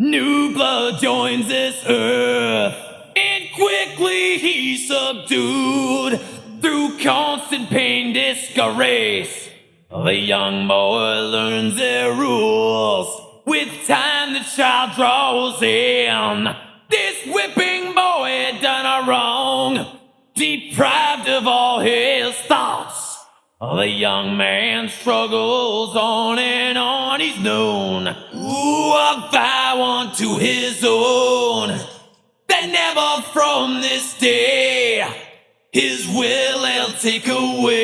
New blood joins this earth, and quickly he's subdued through constant pain, disgrace. The young boy learns their rules. With time, the child draws in. This whipping boy done a wrong, deprived of all his. The young man struggles on and on, he's known. Ooh, a vow unto his own. That never from this day his will he'll take away.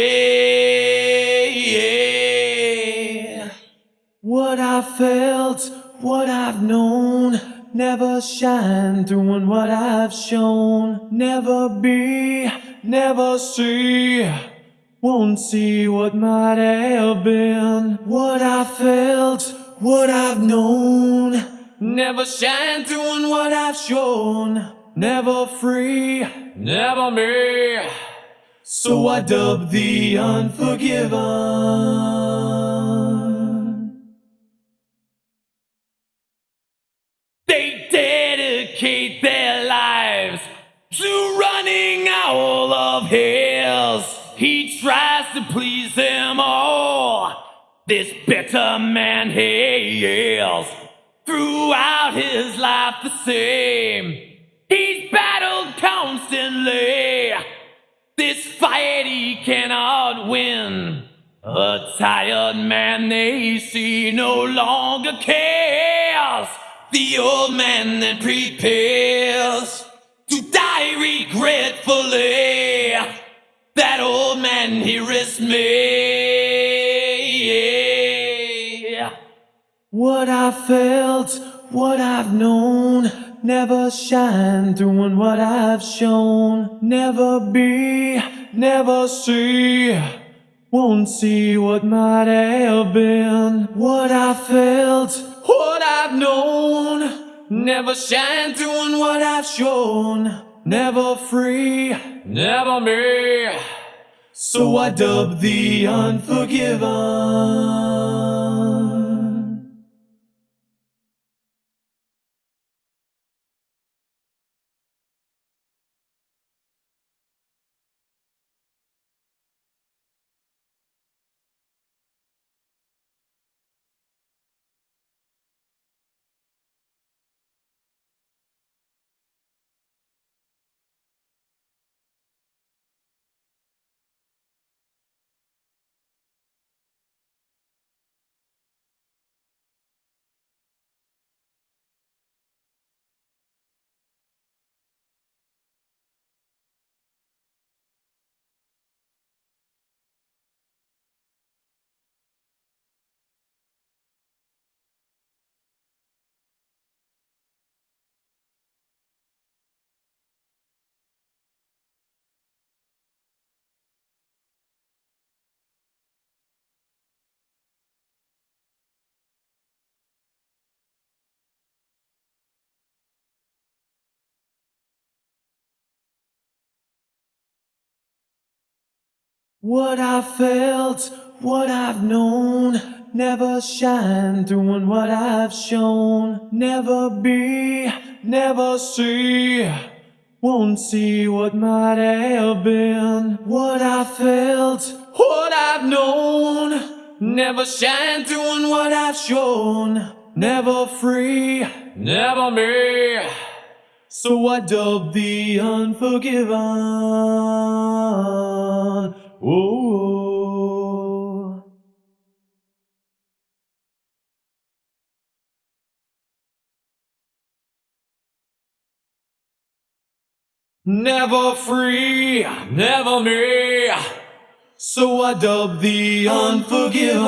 What I felt, what I've known, never shine through what I've shown. Never be, never see. Won't see what might have been, what I felt, what I've known. Never shine through in what I've shown. Never free, never me. So I dub the unforgiven. They dedicate their lives to running all of his. To please them all. Oh, this bitter man he is. Throughout his life the same. He's battled constantly. This fight he cannot win. A tired man they see no longer cares. The old man then prepares to die regretfully. Man he risked me. What I felt, what I've known, never shine through in what I've shown. Never be, never see. Won't see what might have been. What I felt, what I've known. Never shine through in what I've shown. Never free, never me. So I dub the unforgiven. What I've felt, what I've known, never shine through in what I've shown. Never be, never see. Won't see what might have been. What I felt, what I've known, never shine through in what I've shown. Never free, never me. So I dub the unforgiven. Oh. Never free, never me. So I dub the unforgiven.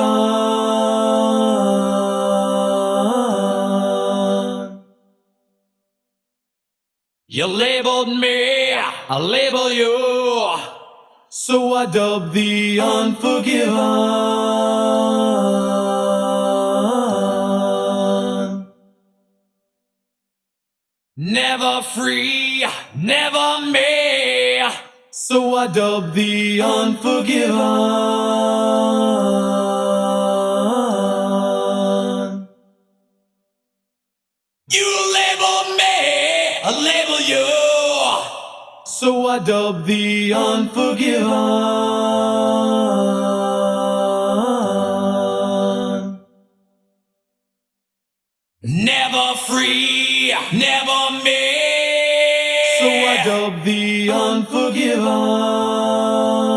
You labeled me, I label you. So I dub the unforgiven. Never free, never me. So I dub the unforgiven. So I dub the unforgiven. Never free, never me. So I dub the unforgiven.